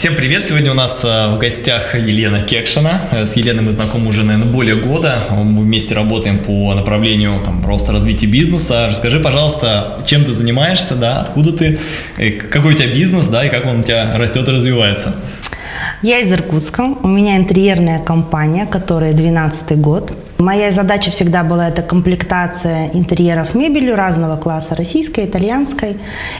Всем привет! Сегодня у нас э, в гостях Елена Кекшина. Э, с Еленой мы знакомы уже, наверное, более года. Мы вместе работаем по направлению там, роста развития бизнеса. Расскажи, пожалуйста, чем ты занимаешься, да, откуда ты, э, какой у тебя бизнес, да, и как он у тебя растет и развивается. Я из Иркутска. У меня интерьерная компания, которая 12 год. Моя задача всегда была это комплектация интерьеров мебелью разного класса, российской, итальянской.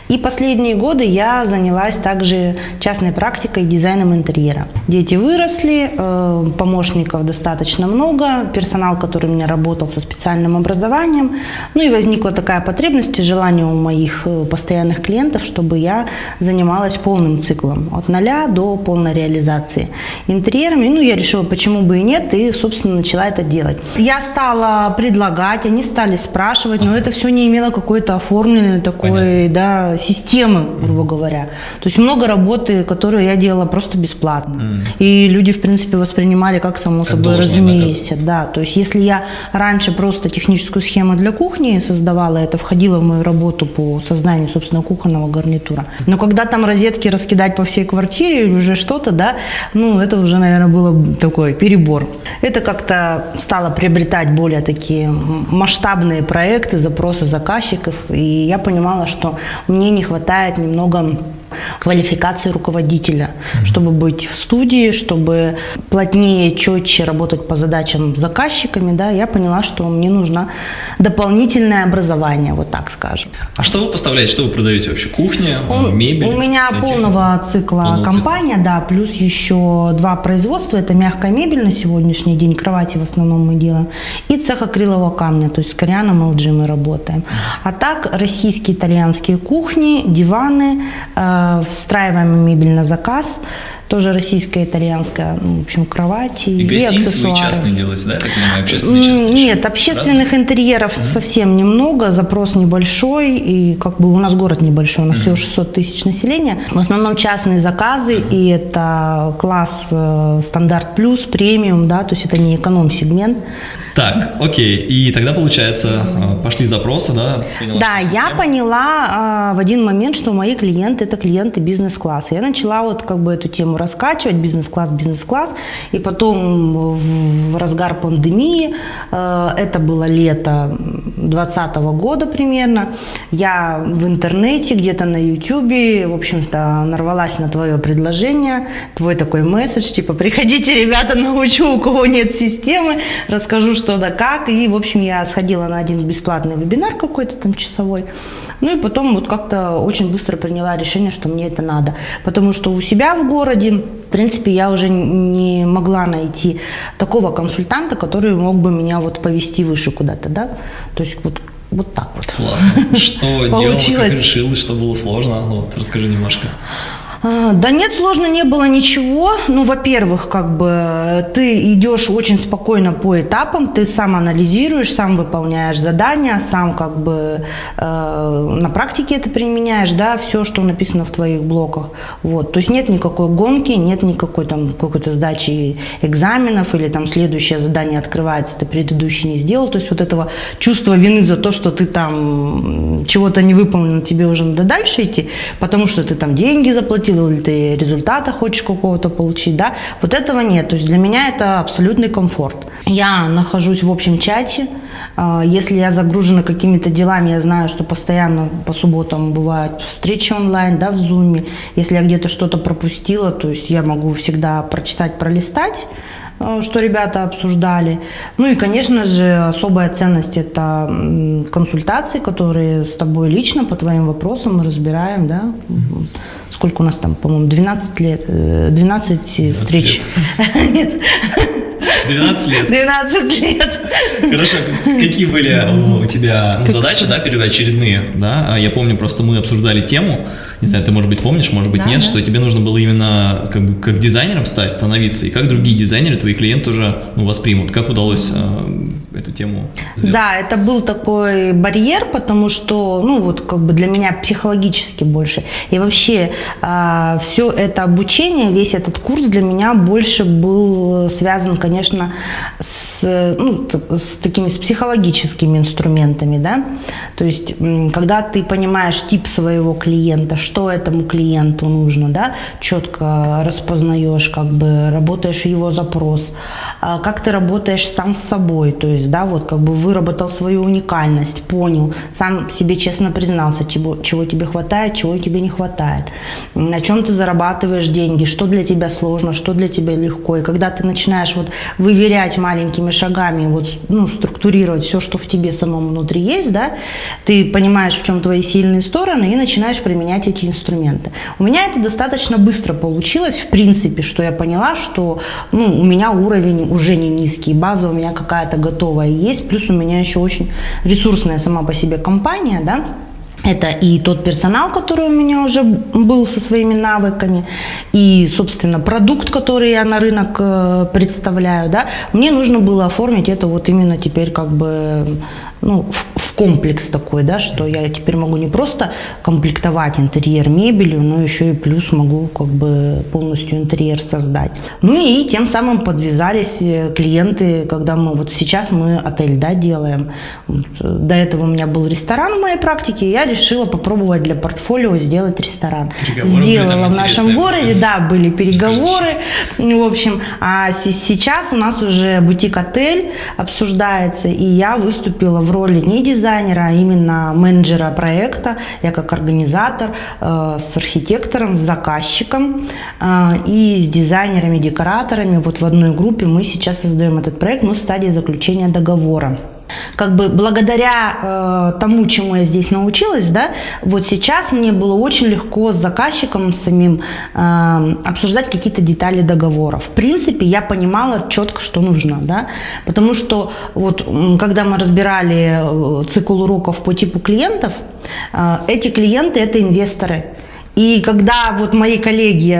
И последние годы я занялась также частной практикой дизайном интерьера. Дети выросли, э, помощников достаточно много, персонал, который у меня работал со специальным образованием. Ну и возникла такая потребность и желание у моих э, постоянных клиентов, чтобы я занималась полным циклом, от нуля до полной реализации интерьерами. Ну, я решила, почему бы и нет, и, собственно, начала это делать. Я стала предлагать, они стали спрашивать, но это все не имело какой-то оформленной такой да, системы, грубо говоря. То есть много работы, которую я делала просто бесплатно. Mm. И люди, в принципе, воспринимали как само как собой разумеется. Да, то есть если я раньше просто техническую схему для кухни создавала, это входило в мою работу по созданию, собственно, кухонного гарнитура. Но когда там розетки раскидать по всей квартире или уже что-то, да, ну, это уже, наверное, было такой перебор. Это как-то стало приобретать более такие масштабные проекты, запросы заказчиков. И я понимала, что мне не хватает немного квалификации руководителя, mm-hmm. чтобы быть в студии, чтобы плотнее, четче работать по задачам с заказчиками, да, я поняла, что мне нужно дополнительное образование, вот так скажем. А что вы поставляете, что вы продаете вообще? Кухня, у, мебель? У меня полного цикла полного компания, цикла. да, плюс еще два производства, это мягкая мебель на сегодняшний день, кровати в основном мы делаем, и цех акрилового камня, то есть с Корианом LG мы работаем. А так российские, итальянские кухни, диваны, э, встраиваемая мебель на заказ, тоже российская, итальянская, ну, в общем, кровати и, и аксессуары. частные делаете, да, так понимаю, общественные частные? Нет, общественных Разные? интерьеров mm-hmm. совсем немного, запрос небольшой, и как бы у нас город небольшой, у нас mm-hmm. всего 600 тысяч населения. В основном частные заказы, mm-hmm. и это класс э, стандарт плюс, премиум, да, то есть это не эконом-сегмент. Так, окей. И тогда, получается, э, пошли запросы, да? Поняла, да, я поняла а, в один момент, что мои клиенты – это клиенты бизнес-класса. Я начала вот как бы эту тему раскачивать, бизнес-класс, бизнес-класс. И потом в разгар пандемии, э, это было лето 2020 года примерно, я в интернете, где-то на ютюбе, в общем-то, нарвалась на твое предложение, твой такой месседж, типа, приходите, ребята, научу, у кого нет системы, расскажу, что да как. И, в общем, я сходила на один бесплатный вебинар какой-то там часовой. Ну и потом вот как-то очень быстро приняла решение, что мне это надо. Потому что у себя в городе, в принципе, я уже не могла найти такого консультанта, который мог бы меня вот повести выше куда-то, да. То есть вот вот так вот. Классно. Что делала, как решила, что было сложно? Вот расскажи немножко. А, да нет, сложно не было ничего. Ну, во-первых, как бы ты идешь очень спокойно по этапам, ты сам анализируешь, сам выполняешь задания, сам как бы э, на практике это применяешь, да, все, что написано в твоих блоках. Вот, то есть нет никакой гонки, нет никакой там какой-то сдачи экзаменов или там следующее задание открывается, ты предыдущий не сделал. То есть вот этого чувства вины за то, что ты там чего-то не выполнил, тебе уже надо дальше идти, потому что ты там деньги заплатил, заплатил, или ты результата хочешь какого-то получить, да, вот этого нет. То есть для меня это абсолютный комфорт. Я нахожусь в общем чате, а, если я загружена какими-то делами, я знаю, что постоянно по субботам бывают встречи онлайн, да, в зуме. Если я где-то что-то пропустила, то есть я могу всегда прочитать, пролистать, что ребята обсуждали. Ну и, конечно же, особая ценность – это консультации, которые с тобой лично по твоим вопросам мы разбираем, да, сколько у нас там, по-моему, 12 лет, 12, 12 встреч. Лет. 12 лет. 12 лет. Хорошо. Какие были у тебя задачи, да, первоочередные, да? А я помню, просто мы обсуждали тему, не знаю, ты, может быть, помнишь, может быть, да, нет, да. что тебе нужно было именно как бы как дизайнером стать, становиться, и как другие дизайнеры, твои клиенты уже ну, воспримут. Как удалось э, эту тему сделать? Да, это был такой барьер, потому что, ну, вот как бы для меня психологически больше. И вообще э, все это обучение, весь этот курс для меня больше был связан, конечно, с, ну, с такими с психологическими инструментами, да, то есть когда ты понимаешь тип своего клиента, что этому клиенту нужно, да, четко распознаешь, как бы работаешь его запрос, а как ты работаешь сам с собой, то есть, да, вот как бы выработал свою уникальность, понял, сам себе честно признался, чего, чего тебе хватает, чего тебе не хватает, на чем ты зарабатываешь деньги, что для тебя сложно, что для тебя легко, и когда ты начинаешь вот выверять маленькими шагами, вот, ну, структурировать все, что в тебе самом внутри есть, да, ты понимаешь, в чем твои сильные стороны и начинаешь применять эти инструменты. У меня это достаточно быстро получилось, в принципе, что я поняла, что ну, у меня уровень уже не низкий, база у меня какая-то готовая есть, плюс у меня еще очень ресурсная сама по себе компания, да, это и тот персонал, который у меня уже был со своими навыками, и, собственно, продукт, который я на рынок э, представляю. Да. Мне нужно было оформить это вот именно теперь как бы ну, в, в комплекс такой, да, что я теперь могу не просто комплектовать интерьер мебелью, но еще и плюс могу как бы полностью интерьер создать. Ну и тем самым подвязались э, клиенты, когда мы вот сейчас мы отель, да, делаем. До этого у меня был ресторан в моей практике, и я решила попробовать для портфолио сделать ресторан. Переговоры Сделала в нашем городе, да, были переговоры, в общем, а сейчас у нас уже бутик-отель обсуждается, и я выступила в в роли не дизайнера, а именно менеджера проекта. Я как организатор э, с архитектором, с заказчиком э, и с дизайнерами, декораторами. Вот в одной группе мы сейчас создаем этот проект. Мы в стадии заключения договора как бы благодаря э, тому, чему я здесь научилась, да, вот сейчас мне было очень легко с заказчиком самим э, обсуждать какие-то детали договора. В принципе, я понимала четко, что нужно, да, потому что вот когда мы разбирали э, цикл уроков по типу клиентов, э, эти клиенты это инвесторы. И когда вот мои коллеги,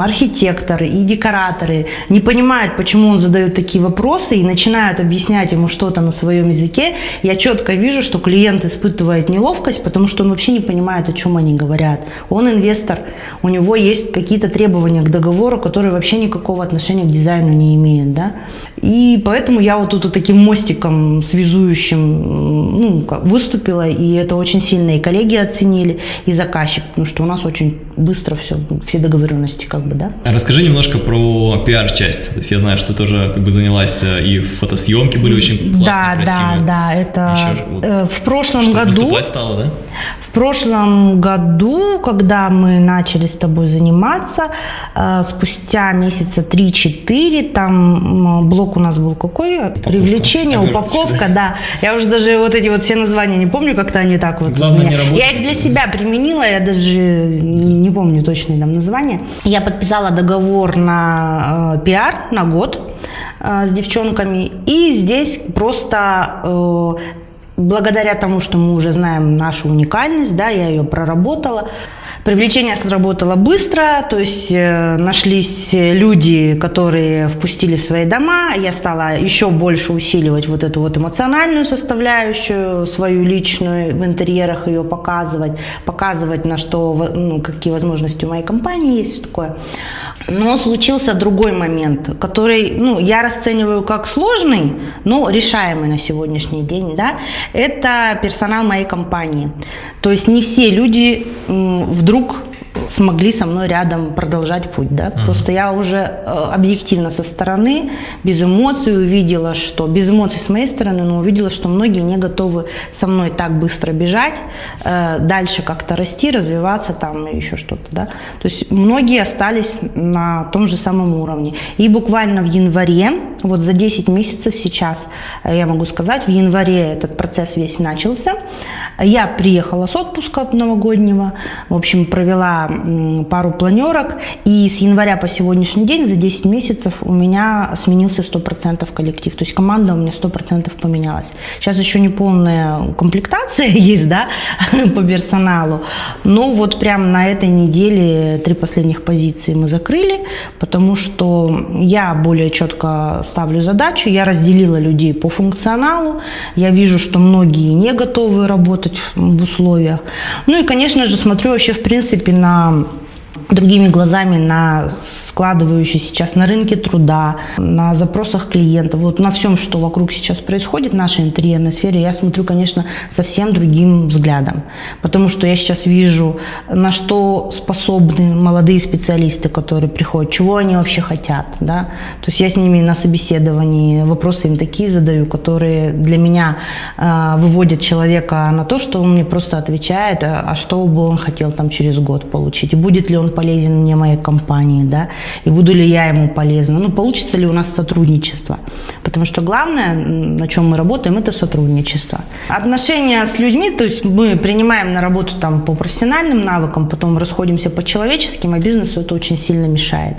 архитекторы и декораторы не понимают, почему он задает такие вопросы и начинают объяснять ему что-то на своем языке, я четко вижу, что клиент испытывает неловкость, потому что он вообще не понимает, о чем они говорят. Он инвестор, у него есть какие-то требования к договору, которые вообще никакого отношения к дизайну не имеют. Да? И поэтому я вот тут вот таким мостиком связующим ну, выступила, и это очень сильно и коллеги оценили, и заказчик, потому что у нас очень быстро все, все договоренности как бы, да. Расскажи немножко про пиар-часть. То есть я знаю, что ты тоже как бы занялась э, и фотосъемки были очень классные, да, красивые. Да, да, это Еще, вот, э, в прошлом году. стало, да? В прошлом году, когда мы начали с тобой заниматься, э, спустя месяца 3-4, там блок у нас был какой? Упаковка. Привлечение, упаковка, да. Я уже даже вот эти вот все названия не помню, как-то они так вот. Главное, не я их для себя применила, я даже не помню точное там название. Я подписала договор на э, пиар на год э, с девчонками. И здесь просто э, благодаря тому, что мы уже знаем нашу уникальность, да, я ее проработала, Привлечение сработало быстро, то есть э, нашлись люди, которые впустили в свои дома. Я стала еще больше усиливать вот эту вот эмоциональную составляющую, свою личную в интерьерах ее показывать, показывать на что, ну, какие возможности у моей компании есть, все такое. Но случился другой момент, который ну, я расцениваю как сложный, но решаемый на сегодняшний день. Да? Это персонал моей компании. То есть не все люди вдруг смогли со мной рядом продолжать путь, да. Uh-huh. Просто я уже э, объективно со стороны, без эмоций увидела, что без эмоций с моей стороны, но увидела, что многие не готовы со мной так быстро бежать, э, дальше как-то расти, развиваться там и еще что-то, да. То есть многие остались на том же самом уровне. И буквально в январе, вот за 10 месяцев сейчас, э, я могу сказать, в январе этот процесс весь начался. Я приехала с отпуска новогоднего, в общем, провела пару планерок, и с января по сегодняшний день за 10 месяцев у меня сменился 100% коллектив, то есть команда у меня 100% поменялась. Сейчас еще не полная комплектация есть, да, по персоналу, но вот прям на этой неделе три последних позиции мы закрыли, потому что я более четко ставлю задачу, я разделила людей по функционалу, я вижу, что многие не готовы работать в условиях. Ну и, конечно же, смотрю вообще в принципе на другими глазами на складывающийся сейчас на рынке труда, на запросах клиентов, вот на всем, что вокруг сейчас происходит в нашей интерьерной сфере, я смотрю, конечно, совсем другим взглядом. Потому что я сейчас вижу, на что способны молодые специалисты, которые приходят, чего они вообще хотят. Да? То есть я с ними на собеседовании вопросы им такие задаю, которые для меня э, выводят человека на то, что он мне просто отвечает, а, а что бы он хотел там через год получить, и будет ли он полезен мне, моей компании, да, и буду ли я ему полезна, ну, получится ли у нас сотрудничество. Потому что главное, на чем мы работаем, это сотрудничество. Отношения с людьми, то есть мы принимаем на работу там по профессиональным навыкам, потом расходимся по человеческим, а бизнесу это очень сильно мешает.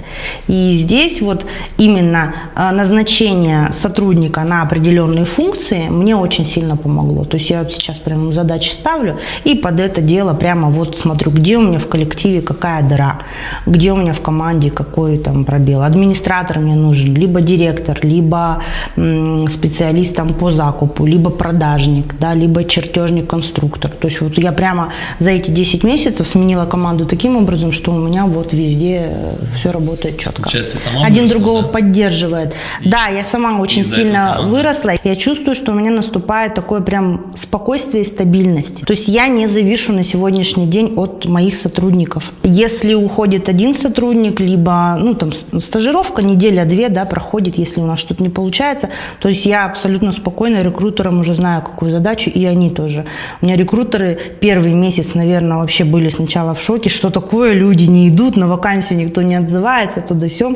И здесь вот именно а, назначение сотрудника на определенные функции мне очень сильно помогло. То есть я вот сейчас прямо задачи ставлю и под это дело прямо вот смотрю, где у меня в коллективе какая дыра, где у меня в команде какой там пробел. Администратор мне нужен, либо директор, либо специалист там по закупу, либо продажник, да, либо чертежник-конструктор. То есть вот я прямо за эти 10 месяцев сменила команду таким образом, что у меня вот везде э, все работает четко. Получается, сама Один выросла, другого да? поддерживает. И да, я сама очень сильно выросла. Я чувствую, что у меня наступает такое прям спокойствие и стабильность. То есть я не завишу на сегодняшний день от моих сотрудников. Если уходит один сотрудник, либо ну, там, стажировка, неделя-две да, проходит, если у нас что-то не получается. То есть я абсолютно спокойно рекрутерам уже знаю, какую задачу, и они тоже. У меня рекрутеры первый месяц, наверное, вообще были сначала в шоке, что такое, люди не идут, на вакансию никто не отзывается, туда-сё.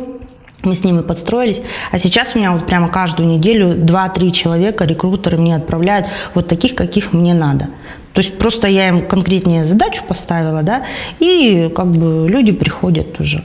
Мы с ними подстроились. А сейчас у меня вот прямо каждую неделю 2-3 человека рекрутеры мне отправляют вот таких, каких мне надо. То есть просто я им конкретнее задачу поставила, да, и как бы люди приходят уже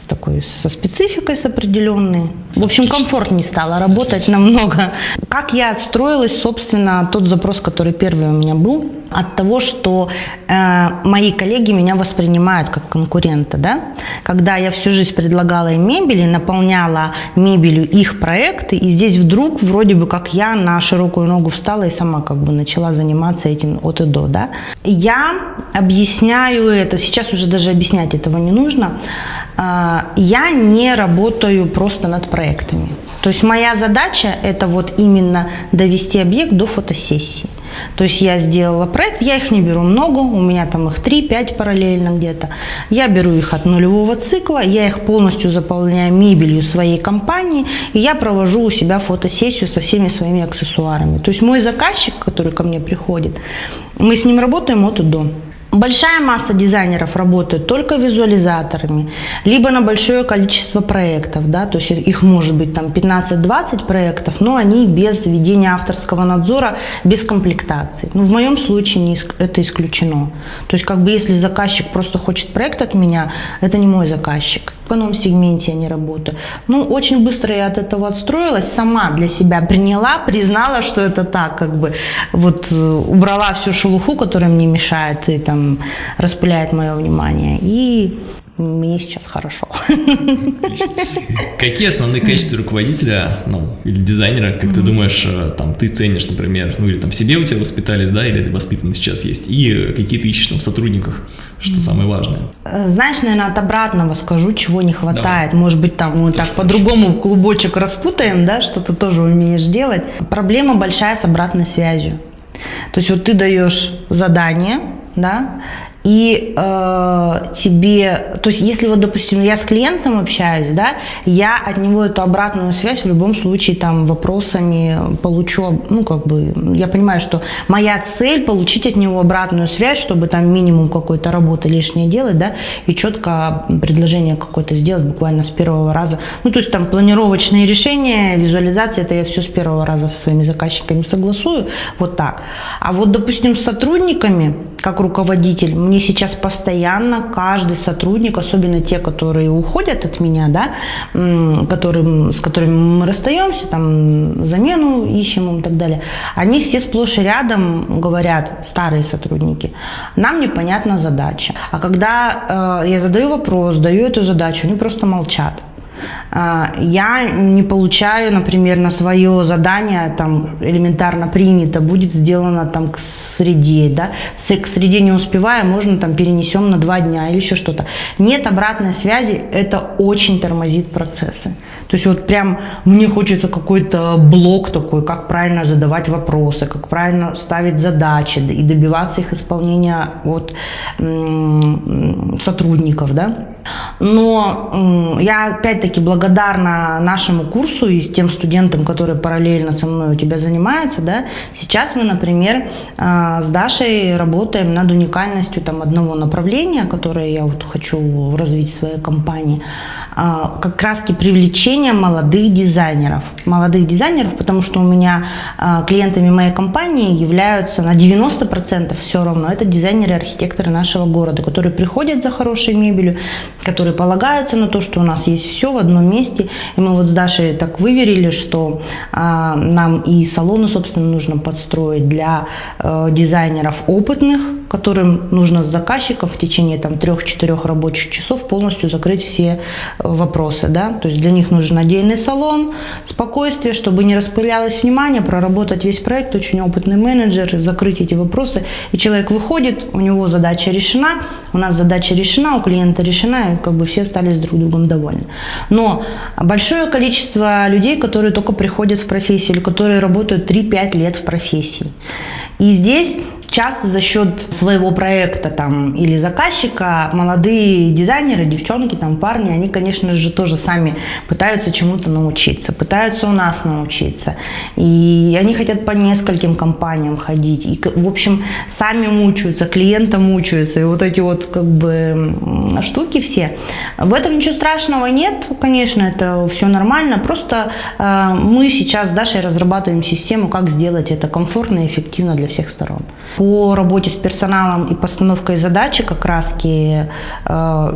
с такой, со спецификой с определенной. В общем, комфортнее стало работать намного. Как я отстроилась, собственно, тот запрос, который первый у меня был, от того, что э, мои коллеги меня воспринимают как конкурента, да? Когда я всю жизнь предлагала им мебель и наполняла мебелью их проекты, и здесь вдруг вроде бы как я на широкую ногу встала и сама как бы начала заниматься этим от и до, да? Я объясняю это, сейчас уже даже объяснять этого не нужно, я не работаю просто над проектами. То есть моя задача это вот именно довести объект до фотосессии. То есть я сделала проект, я их не беру много, у меня там их 3-5 параллельно где-то. Я беру их от нулевого цикла, я их полностью заполняю мебелью своей компании, и я провожу у себя фотосессию со всеми своими аксессуарами. То есть мой заказчик, который ко мне приходит, мы с ним работаем от и до. Большая масса дизайнеров работает только визуализаторами, либо на большое количество проектов, да, то есть их может быть там 15-20 проектов, но они без ведения авторского надзора, без комплектации. Ну, в моем случае не, это исключено. То есть как бы если заказчик просто хочет проект от меня, это не мой заказчик. Эконом-сегменте я не работаю. Ну, очень быстро я от этого отстроилась, сама для себя приняла, признала, что это так, как бы вот э, убрала всю шелуху, которая мне мешает и там распыляет мое внимание. И мне сейчас хорошо. Какие основные качества руководителя, ну, или дизайнера, как mm-hmm. ты думаешь, э, там, ты ценишь, например, ну, или там в себе у тебя воспитались, да, или ты воспитан сейчас есть, и какие ты ищешь там в сотрудниках, что mm-hmm. самое важное? Э, знаешь, наверное, от обратного скажу, чего не хватает. Давай. Может быть, там мы так по-другому клубочек распутаем, да, что ты тоже умеешь делать. Проблема большая с обратной связью. То есть вот ты даешь задание, да, и э, тебе, то есть если вот, допустим, я с клиентом общаюсь, да, я от него эту обратную связь в любом случае там вопросами получу, ну как бы, я понимаю, что моя цель получить от него обратную связь, чтобы там минимум какой-то работы лишнее делать, да, и четко предложение какое-то сделать буквально с первого раза. Ну то есть там планировочные решения, визуализация, это я все с первого раза со своими заказчиками согласую, вот так. А вот, допустим, с сотрудниками, как руководитель, мне сейчас постоянно каждый сотрудник, особенно те, которые уходят от меня, да, которым, с которыми мы расстаемся, там, замену ищем и так далее, они все сплошь и рядом говорят, старые сотрудники, нам непонятна задача. А когда э, я задаю вопрос, даю эту задачу, они просто молчат. А, я не получаю, например, на свое задание, там, элементарно принято, будет сделано там к среде, да, к среде не успевая, можно там перенесем на два дня или еще что-то. Нет обратной связи, это очень тормозит процессы. То есть вот прям мне хочется какой-то блок такой, как правильно задавать вопросы, как правильно ставить задачи и добиваться их исполнения от сотрудников, да. Но я опять-таки благодарна нашему курсу и тем студентам, которые параллельно со мной у тебя занимаются. Да? Сейчас мы, например, а, с Дашей работаем над уникальностью там, одного направления, которое я вот хочу развить в своей компании. А, как раз привлечение молодых дизайнеров. Молодых дизайнеров, потому что у меня а, клиентами моей компании являются на 90% все равно. Это дизайнеры и архитекторы нашего города, которые приходят за хорошей мебелью, которые полагаются на то, что у нас есть все в одном месте. И мы вот с Дашей так выверили, что а, нам и салоны, собственно, нужно подстроить для э, дизайнеров опытных, которым нужно с заказчиком в течение там 3-4 рабочих часов полностью закрыть все э, вопросы. Да? То есть для них нужен отдельный салон, спокойствие, чтобы не распылялось внимание, проработать весь проект, очень опытный менеджер, закрыть эти вопросы. И человек выходит, у него задача решена, у нас задача решена, у клиента решена, и как бы все стали с друг другом довольны. Но большое количество людей, которые только приходят в профессию или которые работают 3-5 лет в профессии. И здесь Часто за счет своего проекта там, или заказчика молодые дизайнеры, девчонки, там, парни, они, конечно же, тоже сами пытаются чему-то научиться, пытаются у нас научиться. И они хотят по нескольким компаниям ходить. И, в общем, сами мучаются, клиента мучаются. И вот эти вот как бы штуки все. В этом ничего страшного нет, конечно, это все нормально. Просто э, мы сейчас с Дашей разрабатываем систему, как сделать это комфортно и эффективно для всех сторон. По работе с персоналом и постановкой задачи как раз э,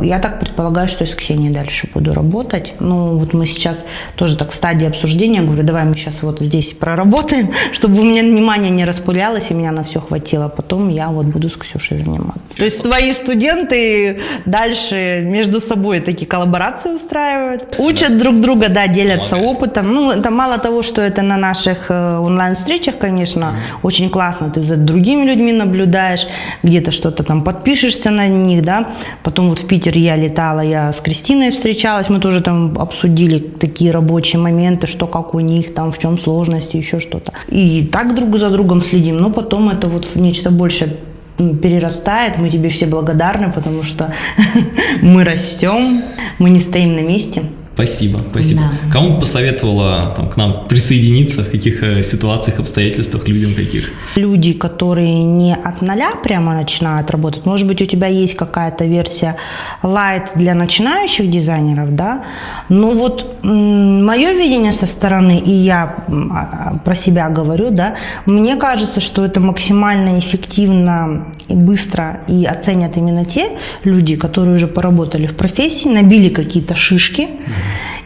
я так предполагаю, что с Ксенией дальше буду работать. Ну, вот мы сейчас тоже так в стадии обсуждения, говорю, давай мы сейчас вот здесь проработаем, чтобы у меня внимание не распылялось, и меня на все хватило. Потом я вот буду с Ксюшей заниматься. То есть твои студенты дальше между собой такие коллаборации устраивают, учат друг друга, да, делятся опытом. Ну, это мало того, что это на наших э, онлайн-встречах, конечно, очень классно, ты за другими людьми людьми наблюдаешь, где-то что-то там подпишешься на них, да. Потом вот в Питер я летала, я с Кристиной встречалась, мы тоже там обсудили такие рабочие моменты, что как у них, там в чем сложности, еще что-то. И так друг за другом следим, но потом это вот в нечто большее перерастает, мы тебе все благодарны, потому что мы растем, мы не стоим на месте. Спасибо, спасибо. Да. Кому посоветовала там, к нам присоединиться, в каких э, ситуациях, обстоятельствах, людям каких? Люди, которые не от нуля прямо начинают работать. Может быть, у тебя есть какая-то версия light для начинающих дизайнеров, да? Но вот мое видение со стороны, и я а, про себя говорю, да, мне кажется, что это максимально эффективно и быстро и оценят именно те люди, которые уже поработали в профессии, набили какие-то шишки,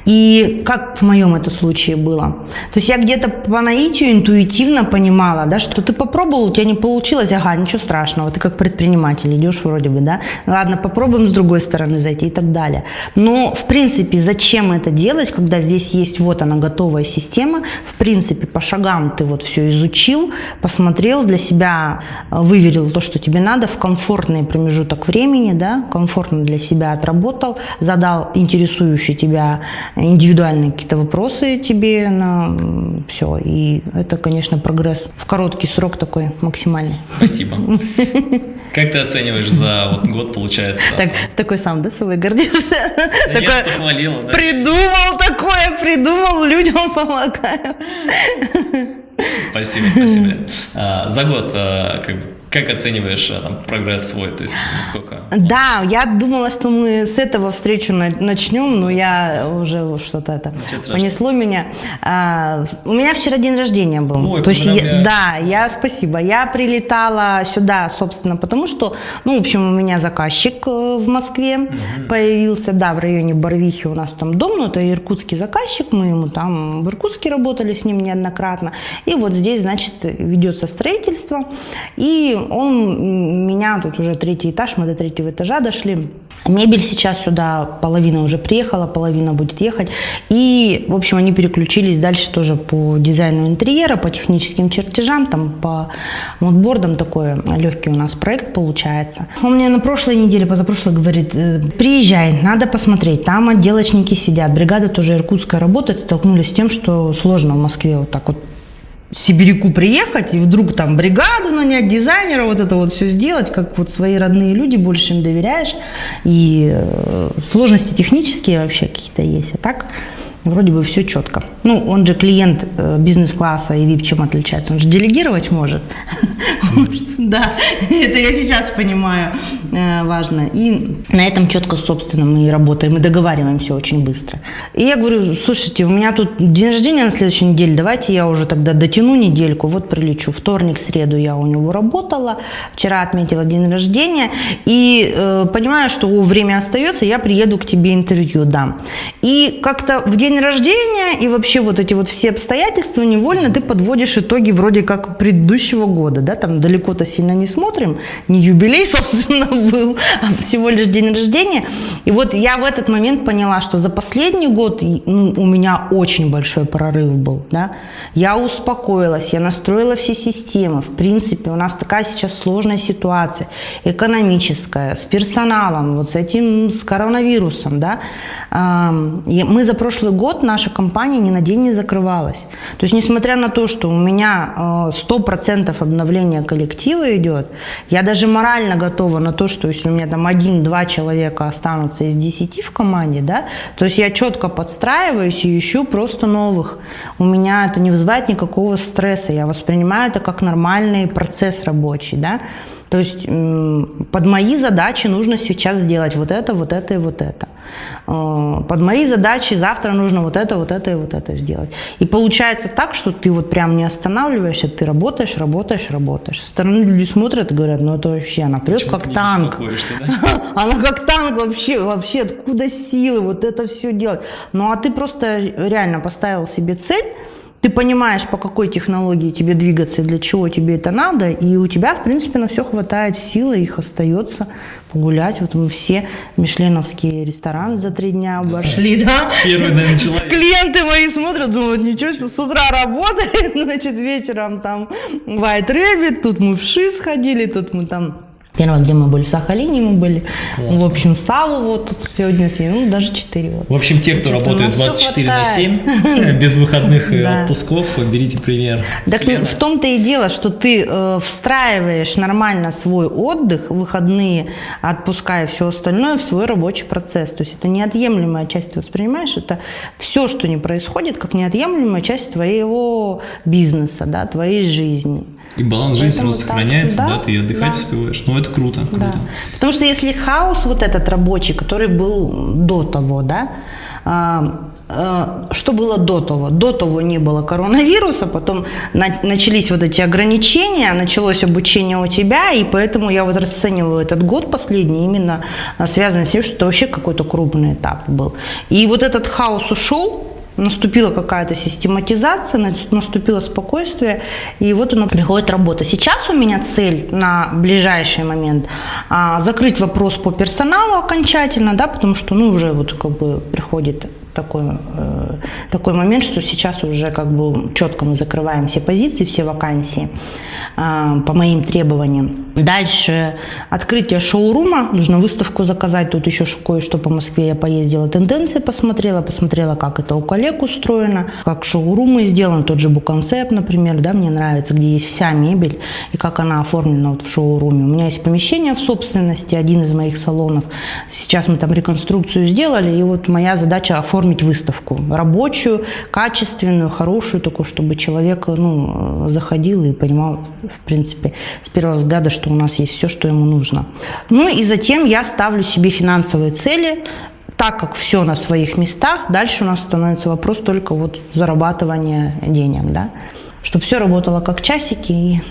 и как в моем это случае было? То есть я где-то по наитию интуитивно понимала, да, что ты попробовал, у тебя не получилось, ага, ничего страшного, ты как предприниматель идешь вроде бы, да, ладно, попробуем с другой стороны зайти и так далее. Но, в принципе, зачем это делать, когда здесь есть вот она готовая система, в принципе, по шагам ты вот все изучил, посмотрел для себя, э, выверил то, что тебе надо в комфортный промежуток времени, да, комфортно для себя отработал, задал интересующий тебя индивидуальные какие-то вопросы тебе на все. И это, конечно, прогресс в короткий срок такой максимальный. Спасибо. Как ты оцениваешь за вот год, получается? Так, такой сам, да, собой гордишься? Да такое, похвалила, да? Придумал такое, придумал, людям помогаю. Спасибо, спасибо. А, за год а, как бы как оцениваешь э, там, прогресс свой? То есть насколько? Да, я думала, что мы с этого встречу начнем, но я уже что-то это понесло меня. А, у меня вчера день рождения был. Ой, То есть, я, да, я спасибо. Я прилетала сюда, собственно, потому что, ну, в общем, у меня заказчик э, в Москве угу. появился, да, в районе Барвихи у нас там дом, но это иркутский заказчик, мы ему там в Иркутске работали с ним неоднократно. И вот здесь, значит, ведется строительство. И он меня, тут уже третий этаж, мы до третьего этажа дошли. Мебель сейчас сюда, половина уже приехала, половина будет ехать. И, в общем, они переключились дальше тоже по дизайну интерьера, по техническим чертежам, там по модбордам такой легкий у нас проект получается. Он мне на прошлой неделе, позапрошлой говорит, «Э, приезжай, надо посмотреть, там отделочники сидят, бригада тоже иркутская работает, столкнулись с тем, что сложно в Москве вот так вот Сибиряку приехать и вдруг там бригаду нанять, дизайнера, вот это вот все сделать, как вот свои родные люди, больше им доверяешь. И э, сложности технические вообще какие-то есть. А так вроде бы все четко. Ну, он же клиент э, бизнес-класса и VIP чем отличается? Он же делегировать может. Да, это я сейчас понимаю, важно. И на этом четко, собственно, мы работаем, и договариваемся очень быстро. И я говорю, слушайте, у меня тут день рождения на следующей неделе, давайте я уже тогда дотяну недельку, вот прилечу. Вторник, среду я у него работала, вчера отметила день рождения, и э, понимаю, что время остается, я приеду к тебе интервью дам. И как-то в день рождения и вообще вот эти вот все обстоятельства невольно ты подводишь итоги вроде как предыдущего года, да, там далеко-то сильно не смотрим, не юбилей, собственно, был, а всего лишь день рождения. И вот я в этот момент поняла, что за последний год ну, у меня очень большой прорыв был, да. Я успокоилась, я настроила все системы. В принципе, у нас такая сейчас сложная ситуация, экономическая, с персоналом, вот с этим, с коронавирусом, да. Мы за прошлый год, наша компания ни на день не закрывалась. То есть, несмотря на то, что у меня 100% а, обновления коллектива идет, я даже морально готова на то, что если у меня там один-два человека останутся из 10 в команде, да, то есть я четко подстраиваюсь и ищу просто новых. У меня это не вызывает никакого стресса, я воспринимаю это как нормальный процесс рабочий, да. То есть под мои задачи нужно сейчас сделать вот это, вот это и вот это. Э, под мои задачи завтра нужно вот это, вот это и вот это сделать. И получается так, что ты вот прям не останавливаешься, ты работаешь, работаешь, работаешь. Со стороны люди смотрят и говорят, ну это вообще, она прет как танк. Да? Она как танк вообще, вообще, откуда силы вот это все делать. Ну а ты просто реально поставил себе цель, ты понимаешь, по какой технологии тебе двигаться и для чего тебе это надо, и у тебя, в принципе, на все хватает силы, их остается погулять. Вот мы все мишленовские рестораны за три дня обошли, да? Первый, наверное, человек. Клиенты мои смотрят, думают, ничего себе, с утра работает, значит, вечером там White Rabbit, тут мы в ШИ сходили, тут мы там Первое, где мы были, в Сахалине мы были. Классно. В общем, Саву вот тут сегодня съели, ну, даже 4. Вот. В общем, те, кто работает 24 на 7, без выходных и отпусков, берите пример. Так в том-то и дело, что ты э, встраиваешь нормально свой отдых, выходные, отпуская все остальное в свой рабочий процесс. То есть это неотъемлемая часть, ты воспринимаешь, это все, что не происходит, как неотъемлемая часть твоего бизнеса, да, твоей жизни. И баланс жизни все равно сохраняется, да, да, ты отдыхать да. успеваешь. Ну, это круто, круто. Да. Потому что если хаос вот этот рабочий, который был до того, да, а, а, что было до того? До того не было коронавируса, потом начались вот эти ограничения, началось обучение у тебя, и поэтому я вот расцениваю этот год последний именно а, связанный с тем, что это вообще какой-то крупный этап был. И вот этот хаос ушел, наступила какая-то систематизация, наступило спокойствие, и вот оно приходит работа. Сейчас у меня цель на ближайший момент а, закрыть вопрос по персоналу окончательно, да, потому что, ну, уже вот как бы приходит такой, э, такой момент, что сейчас уже как бы четко мы закрываем все позиции, все вакансии э, по моим требованиям. Дальше открытие шоурума, нужно выставку заказать, тут еще кое-что по Москве я поездила, тенденции посмотрела, посмотрела, как это у коллег устроено, как шоурумы сделаны, тот же Буконцепт, например, да, мне нравится, где есть вся мебель и как она оформлена вот в шоуруме. У меня есть помещение в собственности, один из моих салонов, сейчас мы там реконструкцию сделали, и вот моя задача оформить оформить выставку. Рабочую, качественную, хорошую, такую, чтобы человек ну, заходил и понимал, в принципе, с первого взгляда, что у нас есть все, что ему нужно. Ну и затем я ставлю себе финансовые цели, так как все на своих местах, дальше у нас становится вопрос только вот зарабатывания денег, да, чтобы все работало как часики и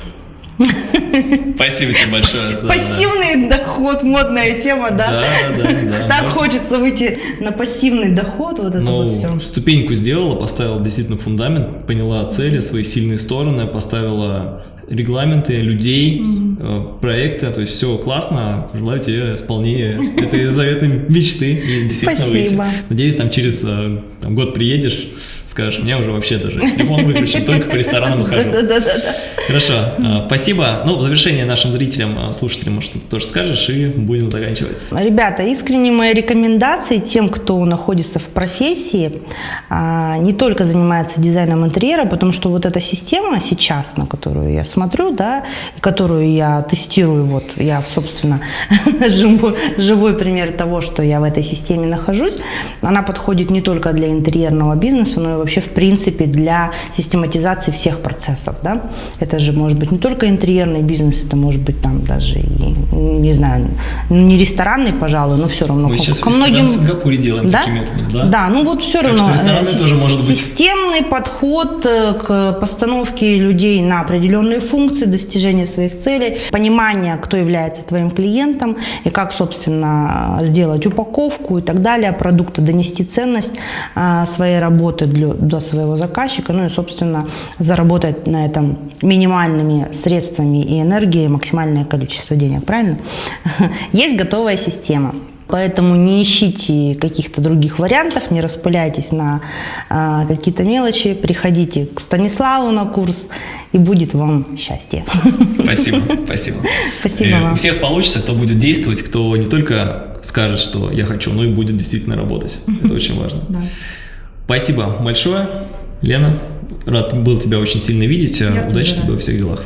Спасибо тебе большое. За, пассивный доход, модная тема, да? Да, да, да. Так Может... хочется выйти на пассивный доход, вот это ну, вот все. Ступеньку сделала, поставила действительно фундамент, поняла цели, свои сильные стороны, поставила регламенты, людей, mm-hmm. проекты, то есть все классно. Желаю тебе исполнения этой заветной мечты и действительно Спасибо. выйти. Надеюсь, там через э, там, год приедешь, скажешь, мне уже вообще даже телефон выключен, только по ресторанам хожу. Хорошо, э, спасибо. Ну, в завершение нашим зрителям, слушателям, может, ты тоже скажешь, и будем заканчивать. Ребята, искренне мои рекомендации тем, кто находится в профессии, а, не только занимается дизайном интерьера, потому что вот эта система сейчас, на которую я смотрю, да, которую я тестирую, вот я, собственно, живой, живой пример того, что я в этой системе нахожусь, она подходит не только для интерьерного бизнеса, но и вообще, в принципе, для систематизации всех процессов, да. Это же может быть не только интерьерный бизнес, это может быть там даже и, не знаю, не ресторанный, пожалуй, но все равно. Мы сейчас ко многим... в Сингапуре делаем да? таким методом, да? Да, ну вот все так равно. Что э, тоже может быть... Системный подход э, к постановке людей на определенные функции, достижения своих целей, понимание, кто является твоим клиентом и как, собственно, сделать упаковку и так далее продукта, донести ценность своей работы для, до своего заказчика, ну и, собственно, заработать на этом минимальными средствами и энергией максимальное количество денег, правильно? Есть готовая система. Поэтому не ищите каких-то других вариантов, не распыляйтесь на а, какие-то мелочи, приходите к Станиславу на курс, и будет вам счастье. Спасибо, спасибо. Спасибо и вам. У всех получится, кто будет действовать, кто не только скажет, что я хочу, но и будет действительно работать. Это очень важно. Да. Спасибо большое, Лена. Рад был тебя очень сильно видеть. Я Удачи тебе во всех делах.